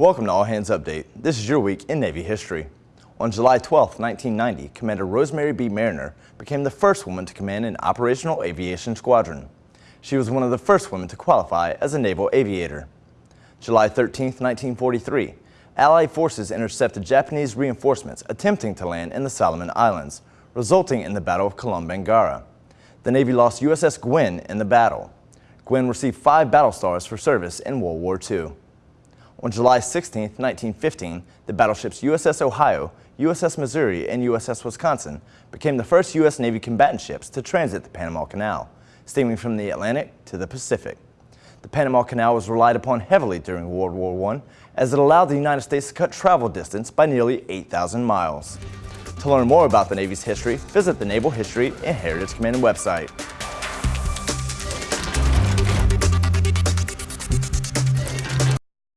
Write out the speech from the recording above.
Welcome to All Hands Update. This is your week in Navy history. On July 12, 1990, Commander Rosemary B. Mariner became the first woman to command an operational aviation squadron. She was one of the first women to qualify as a naval aviator. July 13, 1943, Allied forces intercepted Japanese reinforcements attempting to land in the Solomon Islands, resulting in the Battle of Kolombangara. The Navy lost USS Gwin in the battle. Gwin received five battle stars for service in World War II. On July 16, 1915, the battleships USS Ohio, USS Missouri, and USS Wisconsin became the first U.S. Navy combatant ships to transit the Panama Canal, steaming from the Atlantic to the Pacific. The Panama Canal was relied upon heavily during World War I as it allowed the United States to cut travel distance by nearly 8,000 miles. To learn more about the Navy's history, visit the Naval History and Heritage Command website.